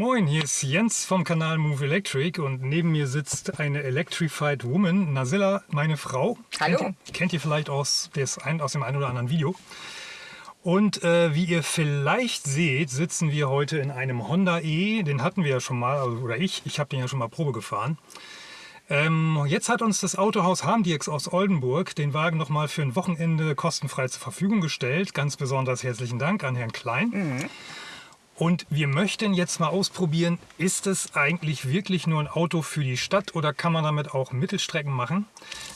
Moin, hier ist Jens vom Kanal Move Electric und neben mir sitzt eine Electrified Woman, Nasilla, meine Frau. Hallo. Kennt ihr, kennt ihr vielleicht aus, des ein, aus dem einen oder anderen Video. Und äh, wie ihr vielleicht seht, sitzen wir heute in einem Honda E. Den hatten wir ja schon mal, also, oder ich, ich habe den ja schon mal Probe gefahren. Ähm, jetzt hat uns das Autohaus Harmdiex aus Oldenburg den Wagen noch mal für ein Wochenende kostenfrei zur Verfügung gestellt. Ganz besonders herzlichen Dank an Herrn Klein. Mhm. Und wir möchten jetzt mal ausprobieren, ist es eigentlich wirklich nur ein Auto für die Stadt oder kann man damit auch Mittelstrecken machen?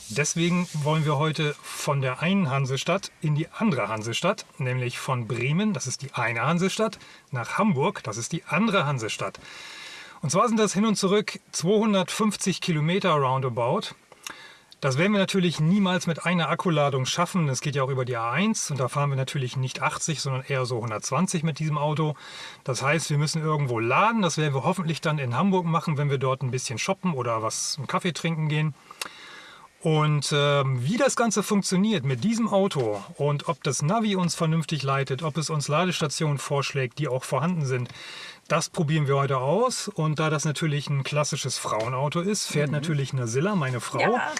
Deswegen wollen wir heute von der einen Hansestadt in die andere Hansestadt, nämlich von Bremen, das ist die eine Hansestadt, nach Hamburg, das ist die andere Hansestadt. Und zwar sind das hin und zurück 250 Kilometer roundabout. Das werden wir natürlich niemals mit einer Akkuladung schaffen. Das geht ja auch über die A1 und da fahren wir natürlich nicht 80, sondern eher so 120 mit diesem Auto. Das heißt, wir müssen irgendwo laden. Das werden wir hoffentlich dann in Hamburg machen, wenn wir dort ein bisschen shoppen oder was einen Kaffee trinken gehen. Und ähm, wie das Ganze funktioniert mit diesem Auto und ob das Navi uns vernünftig leitet, ob es uns Ladestationen vorschlägt, die auch vorhanden sind, das probieren wir heute aus. Und da das natürlich ein klassisches Frauenauto ist, fährt mhm. natürlich Nasilla, meine Frau. Ja.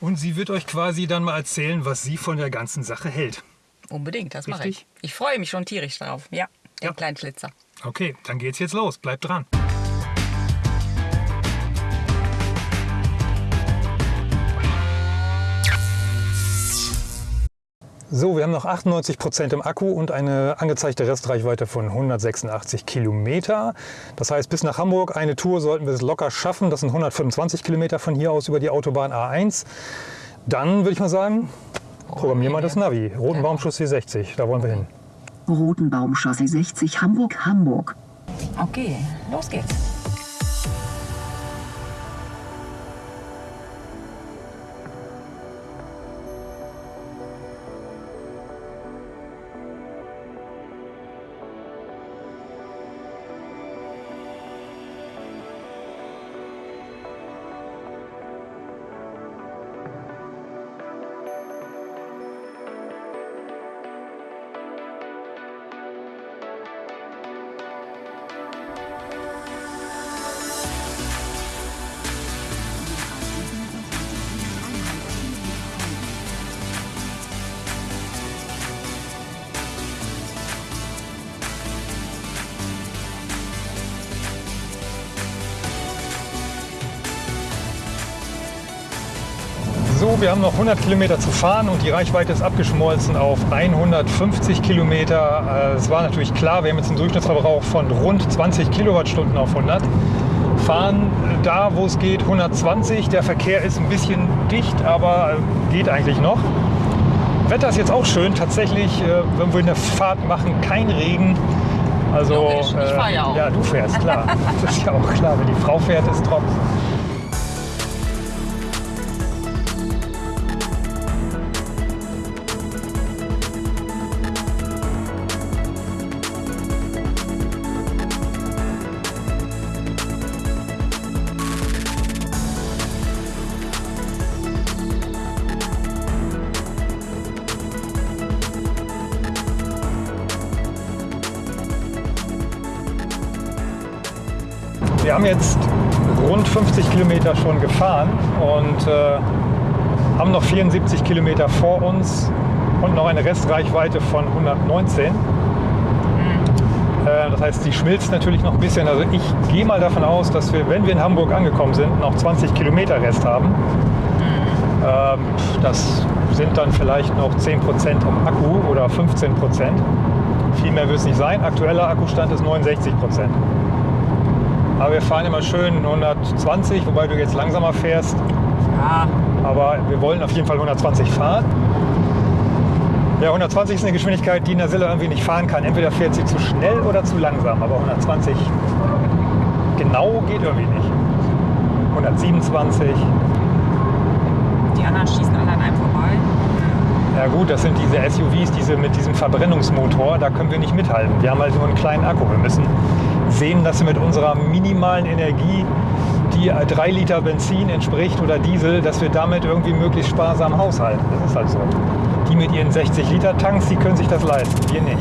Und sie wird euch quasi dann mal erzählen, was sie von der ganzen Sache hält. Unbedingt, das mache ich. Ich freue mich schon tierisch drauf. Ja, den ja. kleinen Schlitzer. Okay, dann geht's jetzt los. Bleibt dran. So, wir haben noch 98 Prozent im Akku und eine angezeigte Restreichweite von 186 Kilometer. Das heißt, bis nach Hamburg eine Tour sollten wir es locker schaffen. Das sind 125 Kilometer von hier aus über die Autobahn A1. Dann würde ich mal sagen, programmieren wir das Navi. Rotenbaumchaussee 60, da wollen wir hin. Rotenbaumchaussee 60, Hamburg, Hamburg. Okay, los geht's. So, wir haben noch 100 Kilometer zu fahren und die Reichweite ist abgeschmolzen auf 150 Kilometer. Äh, es war natürlich klar, wir haben jetzt einen Durchschnittsverbrauch von rund 20 Kilowattstunden auf 100. Fahren da, wo es geht, 120. Der Verkehr ist ein bisschen dicht, aber äh, geht eigentlich noch. Wetter ist jetzt auch schön. Tatsächlich, äh, wenn wir eine Fahrt machen, kein Regen. Also, ich fahre ja auch. Ja, du fährst, klar. Das ist ja auch klar. Wenn die Frau fährt, ist trocken. Haben jetzt rund 50 Kilometer schon gefahren und äh, haben noch 74 Kilometer vor uns und noch eine Restreichweite von 119. Mhm. Äh, das heißt, die schmilzt natürlich noch ein bisschen. Also ich gehe mal davon aus, dass wir, wenn wir in Hamburg angekommen sind, noch 20 Kilometer Rest haben. Ähm, das sind dann vielleicht noch 10 Prozent im Akku oder 15 Prozent. Viel mehr wird es nicht sein. Aktueller Akkustand ist 69 Prozent. Aber wir fahren immer schön 120, wobei du jetzt langsamer fährst. Ja. Aber wir wollen auf jeden Fall 120 fahren. Ja, 120 ist eine Geschwindigkeit, die Nasilla irgendwie nicht fahren kann. Entweder fährt sie zu schnell oder zu langsam. Aber 120 genau geht irgendwie nicht. 127. Die anderen schießen alle an einem vorbei. Ja gut, das sind diese SUVs, diese mit diesem Verbrennungsmotor, da können wir nicht mithalten. Wir haben halt nur einen kleinen Akku. Wir müssen sehen, dass wir mit unserer minimalen Energie, die 3 Liter Benzin entspricht oder Diesel, dass wir damit irgendwie möglichst sparsam haushalten. Das ist halt so. Die mit ihren 60 Liter Tanks, die können sich das leisten, wir nicht.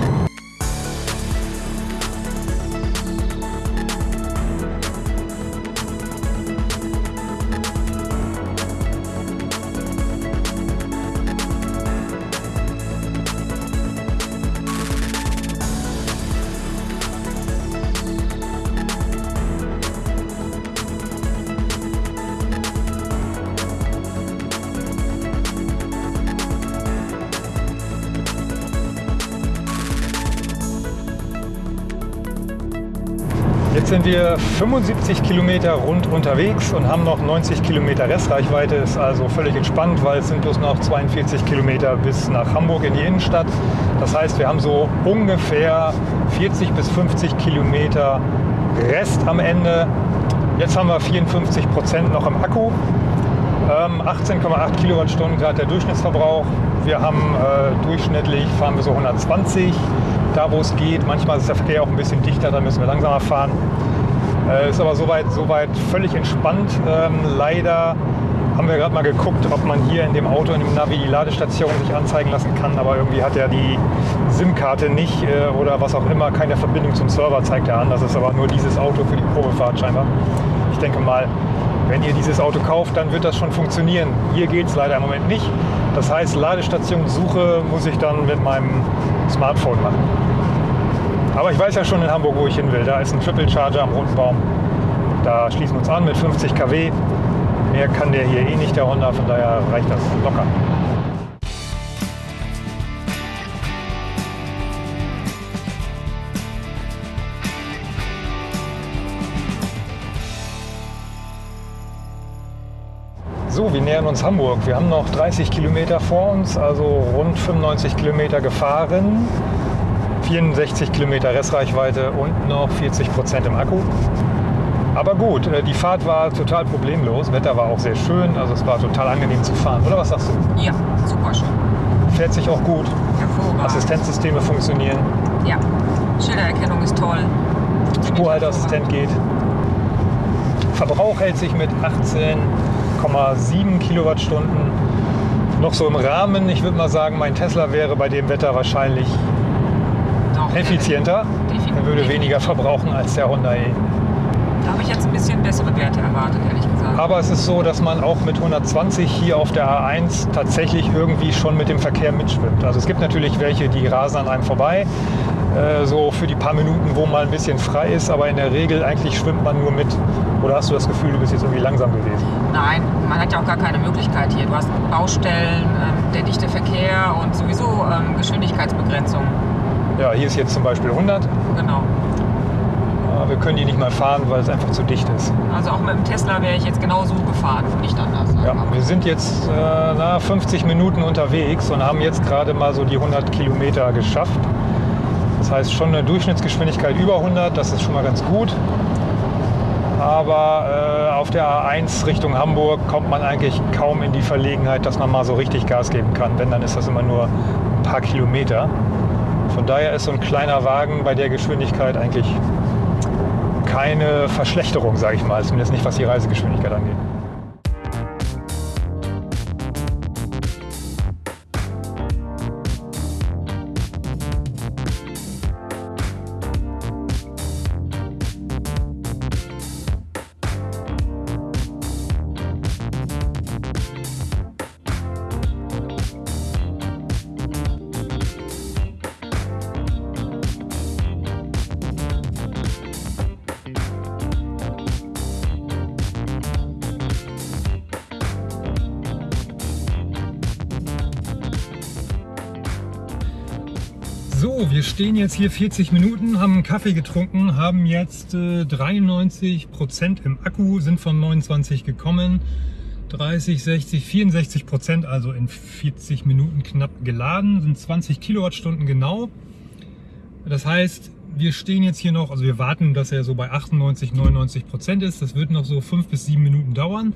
Jetzt sind wir 75 Kilometer rund unterwegs und haben noch 90 Kilometer Restreichweite. Ist also völlig entspannt, weil es sind bloß noch 42 Kilometer bis nach Hamburg in die Innenstadt. Das heißt, wir haben so ungefähr 40 bis 50 Kilometer Rest am Ende. Jetzt haben wir 54 Prozent noch im Akku. 18,8 ähm, Kilowattstunden gerade der Durchschnittsverbrauch. Wir haben äh, durchschnittlich fahren wir so 120 da wo es geht. Manchmal ist der Verkehr auch ein bisschen dichter, dann müssen wir langsamer fahren. Äh, ist aber soweit, soweit völlig entspannt. Ähm, leider haben wir gerade mal geguckt, ob man hier in dem Auto, in dem Navi die Ladestation sich anzeigen lassen kann, aber irgendwie hat er die SIM-Karte nicht äh, oder was auch immer, keine Verbindung zum Server zeigt er an. Das ist aber nur dieses Auto für die Probefahrt scheinbar. Ich denke mal, wenn ihr dieses Auto kauft, dann wird das schon funktionieren. Hier geht es leider im Moment nicht. Das heißt, Ladestationssuche muss ich dann mit meinem Smartphone machen. Aber ich weiß ja schon in Hamburg, wo ich hin will. Da ist ein Triple Charger am Roten Baum. Da schließen wir uns an mit 50 kW. Mehr kann der hier eh nicht, der Honda, von daher reicht das locker. So, wir nähern uns Hamburg. Wir haben noch 30 Kilometer vor uns, also rund 95 Kilometer gefahren. 64 Kilometer Restreichweite und noch 40 Prozent im Akku. Aber gut, äh, die Fahrt war total problemlos. Wetter war auch sehr schön, also es war total angenehm zu fahren. Oder was sagst du? Ja, super schön. Fährt sich auch gut. Hervorragend. Assistenzsysteme funktionieren. Ja, Schildererkennung ist toll. Spurhalteassistent geht. Verbrauch hält sich mit 18,7 Kilowattstunden noch so im Rahmen. Ich würde mal sagen, mein Tesla wäre bei dem Wetter wahrscheinlich effizienter. Er würde weniger verbrauchen als der Honda E. Da habe ich jetzt ein bisschen bessere Werte erwartet, ehrlich gesagt. Aber es ist so, dass man auch mit 120 hier auf der A1 tatsächlich irgendwie schon mit dem Verkehr mitschwimmt. Also es gibt natürlich welche, die rasen an einem vorbei, äh, so für die paar Minuten, wo mal ein bisschen frei ist, aber in der Regel eigentlich schwimmt man nur mit. Oder hast du das Gefühl, du bist jetzt irgendwie langsam gewesen? Nein, man hat ja auch gar keine Möglichkeit hier. Du hast Baustellen, ähm, der dichte Verkehr und sowieso ähm, Geschwindigkeitsbegrenzung. Ja, hier ist jetzt zum Beispiel 100. Genau. Aber wir können die nicht mal fahren, weil es einfach zu dicht ist. Also auch mit dem Tesla wäre ich jetzt genauso gefahren, nicht anders. Ja, wir sind jetzt äh, na, 50 Minuten unterwegs und haben jetzt gerade mal so die 100 Kilometer geschafft. Das heißt schon eine Durchschnittsgeschwindigkeit über 100, das ist schon mal ganz gut. Aber äh, auf der A1 Richtung Hamburg kommt man eigentlich kaum in die Verlegenheit, dass man mal so richtig Gas geben kann. Wenn, dann ist das immer nur ein paar Kilometer. Von daher ist so ein kleiner Wagen bei der Geschwindigkeit eigentlich keine Verschlechterung, sage ich mal, zumindest nicht was die Reisegeschwindigkeit angeht. Wir stehen jetzt hier 40 Minuten, haben einen Kaffee getrunken, haben jetzt äh, 93 Prozent im Akku, sind von 29 gekommen. 30, 60, 64 Prozent, also in 40 Minuten knapp geladen, sind 20 Kilowattstunden genau. Das heißt, wir stehen jetzt hier noch, also wir warten, dass er so bei 98, 99 Prozent ist. Das wird noch so fünf bis sieben Minuten dauern.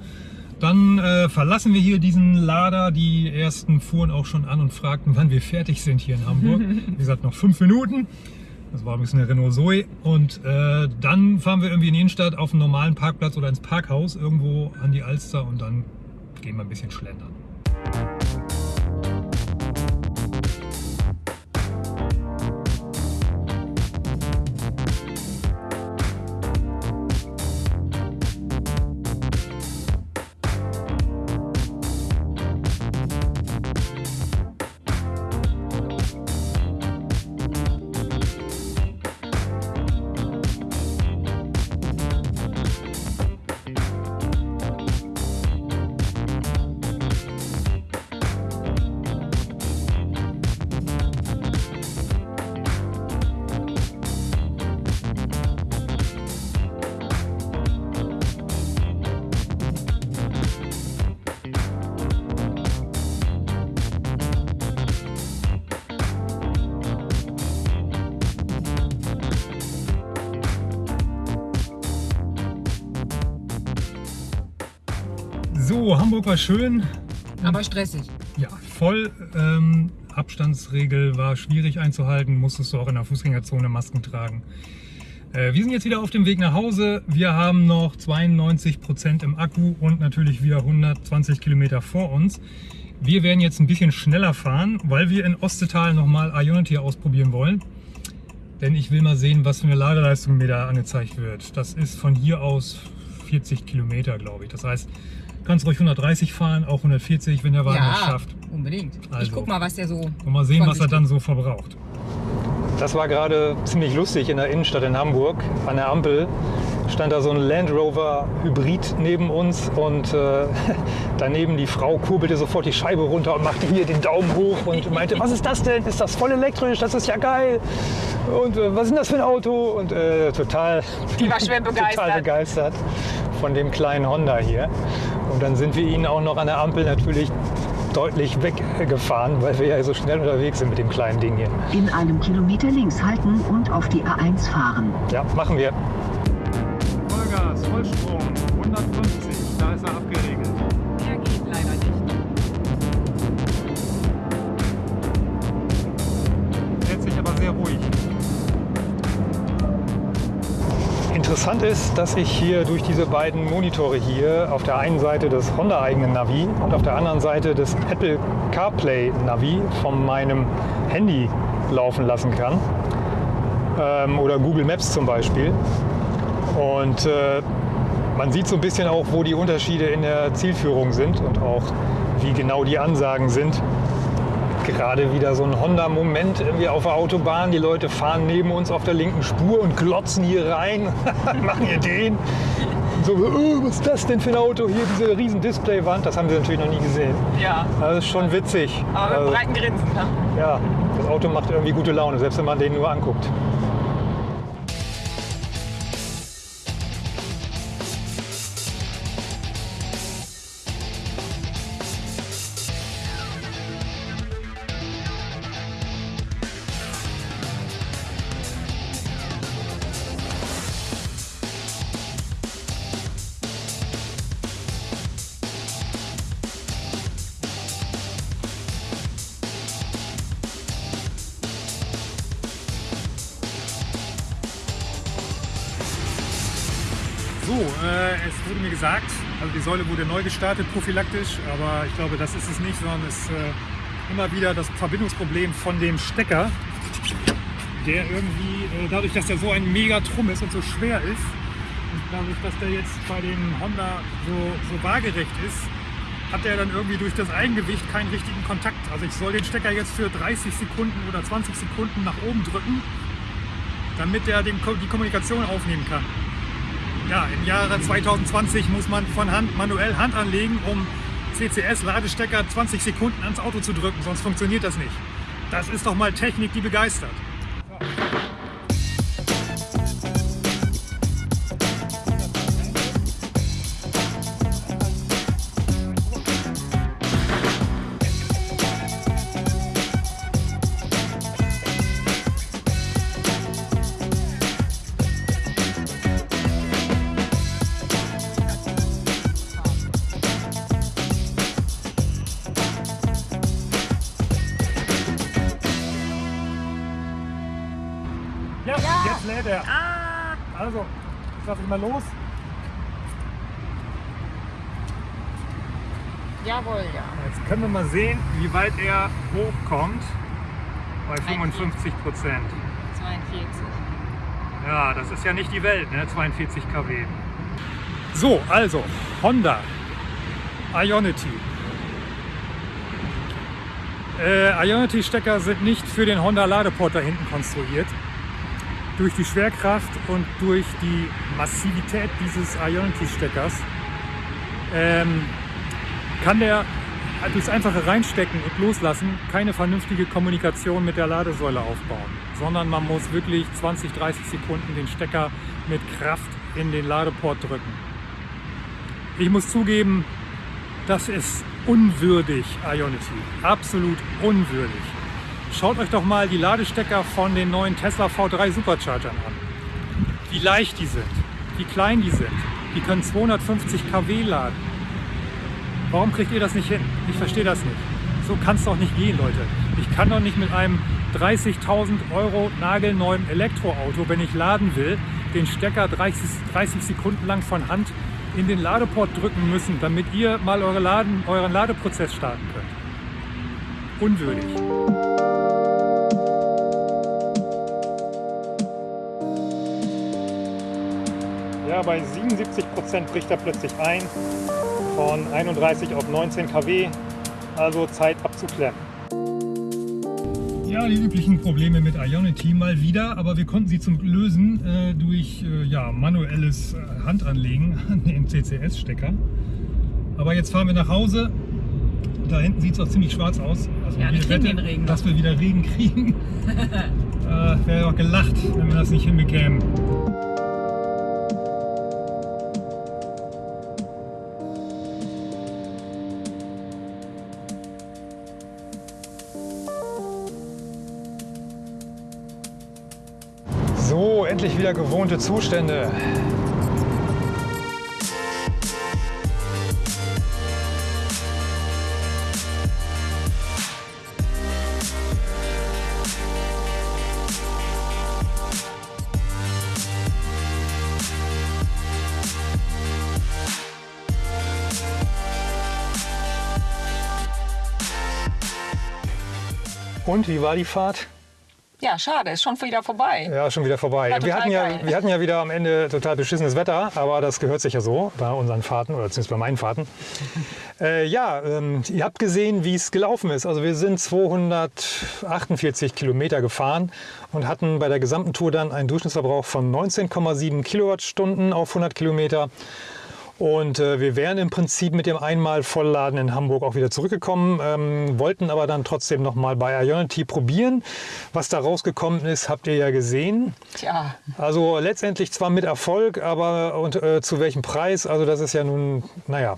Dann äh, verlassen wir hier diesen Lader. Die ersten fuhren auch schon an und fragten, wann wir fertig sind hier in Hamburg. Wie gesagt, noch fünf Minuten. Das war ein bisschen eine Renault Zoe. Und äh, dann fahren wir irgendwie in die Innenstadt auf einen normalen Parkplatz oder ins Parkhaus irgendwo an die Alster und dann gehen wir ein bisschen schlendern. So, Hamburg war schön. Aber stressig. Ja, voll. Ähm, Abstandsregel war schwierig einzuhalten, musstest du auch in der Fußgängerzone Masken tragen. Äh, wir sind jetzt wieder auf dem Weg nach Hause. Wir haben noch 92 Prozent im Akku und natürlich wieder 120 Kilometer vor uns. Wir werden jetzt ein bisschen schneller fahren, weil wir in Ostetal nochmal Ionity ausprobieren wollen. Denn ich will mal sehen, was für eine Ladeleistung mir da angezeigt wird. Das ist von hier aus 40 Kilometer, glaube ich. Das heißt, kannst ruhig 130 fahren, auch 140, wenn der Wagen ja, es schafft. unbedingt. Ich Also. guck mal, was der so. Und mal sehen, was er dann so verbraucht. Das war gerade ziemlich lustig in der Innenstadt in Hamburg. An der Ampel stand da so ein Land Rover Hybrid neben uns und äh, daneben die Frau kurbelte sofort die Scheibe runter und machte hier den Daumen hoch und meinte, was ist das denn? Ist das voll elektrisch? Das ist ja geil. Und äh, was ist denn das für ein Auto? Und äh, total, Die war schwer total begeistert. Von dem kleinen Honda hier. Und dann sind wir ihn auch noch an der Ampel natürlich deutlich weggefahren, weil wir ja so schnell unterwegs sind mit dem kleinen Ding hier. In einem Kilometer links halten und auf die A1 fahren. Ja, machen wir. Vollgas, Vollstrom, Interessant ist, dass ich hier durch diese beiden Monitore hier auf der einen Seite das Honda-eigene Navi und auf der anderen Seite das Apple CarPlay Navi von meinem Handy laufen lassen kann. Ähm, oder Google Maps zum Beispiel. Und äh, man sieht so ein bisschen auch, wo die Unterschiede in der Zielführung sind und auch wie genau die Ansagen sind. Gerade wieder so ein Honda-Moment irgendwie auf der Autobahn. Die Leute fahren neben uns auf der linken Spur und glotzen hier rein, machen hier den. So, oh, was ist das denn für ein Auto? Hier diese riesen Displaywand, das haben sie natürlich noch nie gesehen. Ja. Das ist schon witzig. Aber mit Also, breiten Grinsen. Ne? ja, das Auto macht irgendwie gute Laune, selbst wenn man den nur anguckt. So, äh, es wurde mir gesagt, also die Säule wurde neu gestartet, prophylaktisch, aber ich glaube, das ist es nicht, sondern es ist äh, immer wieder das Verbindungsproblem von dem Stecker, der irgendwie, äh, dadurch, dass der so ein Megatrum ist und so schwer ist, und dadurch, dass der jetzt bei dem Honda so, so waagerecht ist, hat er dann irgendwie durch das Eigengewicht keinen richtigen Kontakt. Also ich soll den Stecker jetzt für 30 Sekunden oder 20 Sekunden nach oben drücken, damit er den, die Kommunikation aufnehmen kann. Ja, im Jahre 2020 muss man von Hand manuell Hand anlegen, um CCS-Ladestecker 20 Sekunden ans Auto zu drücken, sonst funktioniert das nicht. Das ist doch mal Technik, die begeistert. Jetzt lädt er. Also, ich lasse ich mal los. Jawohl, ja. Jetzt können wir mal sehen, wie weit er hochkommt. Bei 55 Prozent. 42. Ja, das ist ja nicht die Welt, ne? 42 kW. So, also Honda Ionity. Äh, Ionity-Stecker sind nicht für den Honda Ladeport da hinten konstruiert. Durch die Schwerkraft und durch die Massivität dieses Ionity-Steckers ähm, kann der durchs einfache Reinstecken und Loslassen keine vernünftige Kommunikation mit der Ladesäule aufbauen, sondern man muss wirklich 20, 30 Sekunden den Stecker mit Kraft in den Ladeport drücken. Ich muss zugeben, das ist unwürdig, Ionity. Absolut unwürdig. Schaut euch doch mal die Ladestecker von den neuen Tesla V3 Superchargern an. Wie leicht die sind, wie klein die sind. Die können 250 kW laden. Warum kriegt ihr das nicht hin? Ich verstehe das nicht. So kann es doch nicht gehen, Leute. Ich kann doch nicht mit einem 30.000 Euro nagelneuen Elektroauto, wenn ich laden will, den Stecker 30, 30 Sekunden lang von Hand in den Ladeport drücken müssen, damit ihr mal eure Laden, euren Ladeprozess starten könnt. Unwürdig. Ja, bei 77 Prozent bricht er plötzlich ein, von 31 auf 19 kW, also Zeit abzuklemmen. Ja, die üblichen Probleme mit Ionity mal wieder, aber wir konnten sie zum lösen äh, durch äh, ja, manuelles äh, Handanlegen an den CCS-Stecker. Aber jetzt fahren wir nach Hause. Da hinten sieht es auch ziemlich schwarz aus. Also Ja, wir ich kriegen wette, den Regen noch. dass wir wieder Regen kriegen. äh, Wäre doch gelacht, wenn wir das nicht hinbekämen. Wieder gewohnte Zustände. Und wie war die Fahrt? Ja, schade, ist schon wieder vorbei. Ja, schon wieder vorbei. War wir, hatten ja, wir hatten ja wieder am Ende total beschissenes Wetter, aber das gehört sich ja so bei unseren Fahrten oder zumindest bei meinen Fahrten. äh, ja, ähm, ihr habt gesehen, wie es gelaufen ist. Also wir sind 248 Kilometer gefahren und hatten bei der gesamten Tour dann einen Durchschnittsverbrauch von 19,7 Kilowattstunden auf 100 Kilometer. Und äh, wir wären im Prinzip mit dem einmal Vollladen in Hamburg auch wieder zurückgekommen, ähm, wollten aber dann trotzdem noch mal bei Ionity probieren. Was da rausgekommen ist, habt ihr ja gesehen. Tja, Also letztendlich zwar mit Erfolg, aber und, äh, zu welchem Preis? Also das ist ja nun, naja,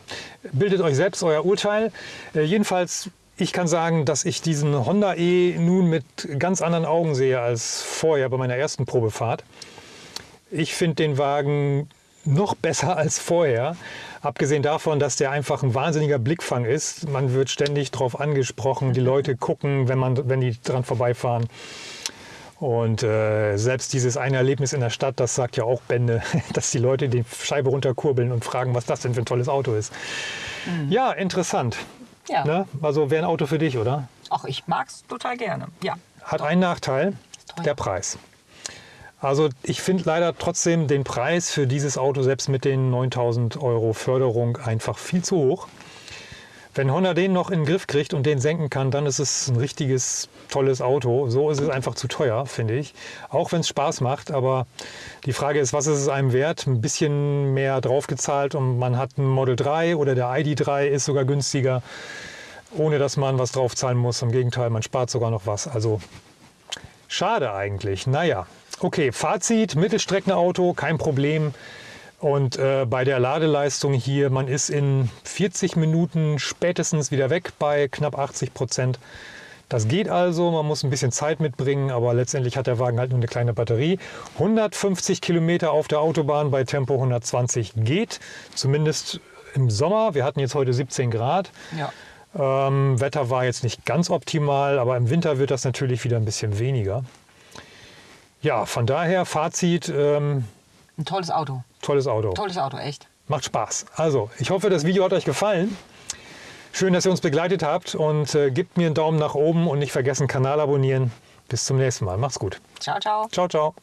bildet euch selbst euer Urteil. Äh, jedenfalls, ich kann sagen, dass ich diesen Honda E nun mit ganz anderen Augen sehe als vorher bei meiner ersten Probefahrt. Ich finde den Wagen noch besser als vorher. Abgesehen davon, dass der einfach ein wahnsinniger Blickfang ist. Man wird ständig darauf angesprochen. Die Leute gucken, wenn, man, wenn die dran vorbeifahren. Und äh, selbst dieses eine Erlebnis in der Stadt, das sagt ja auch Bände, dass die Leute die Scheibe runterkurbeln und fragen, was das denn für ein tolles Auto ist. Ja, interessant. ja. Ne? Also wäre ein Auto für dich, oder? Ach, ich mag's total gerne. Ja. Hat einen Nachteil, der Preis. Also ich finde leider trotzdem den Preis für dieses Auto, selbst mit den 9000 Euro Förderung, einfach viel zu hoch. Wenn Honda den noch in den Griff kriegt und den senken kann, dann ist es ein richtiges, tolles Auto. So ist es einfach zu teuer, finde ich. Auch wenn es Spaß macht. Aber die Frage ist, was ist es einem wert? Ein bisschen mehr draufgezahlt und man hat ein Model 3 oder der ID3 ist sogar günstiger, ohne dass man was draufzahlen muss. Im Gegenteil, man spart sogar noch was. Also Schade eigentlich. Naja, okay, Fazit, Mittelstreckenauto, kein Problem. Und äh, bei der Ladeleistung hier, man ist in 40 Minuten spätestens wieder weg bei knapp 80 Prozent. Das geht also, man muss ein bisschen Zeit mitbringen, aber letztendlich hat der Wagen halt nur eine kleine Batterie. 150 Kilometer auf der Autobahn bei Tempo 120 geht, zumindest im Sommer. Wir hatten jetzt heute 17 Grad. ja. Ähm, Wetter war jetzt nicht ganz optimal, aber im Winter wird das natürlich wieder ein bisschen weniger. Ja, von daher Fazit, ähm, Ein tolles Auto. tolles Auto. Tolles Auto, echt. Macht Spaß. Also, ich hoffe, das Video hat euch gefallen. Schön, dass ihr uns begleitet habt und äh, gebt mir einen Daumen nach oben und nicht vergessen, Kanal abonnieren. Bis zum nächsten Mal. Macht's gut. Ciao, ciao. Ciao, ciao.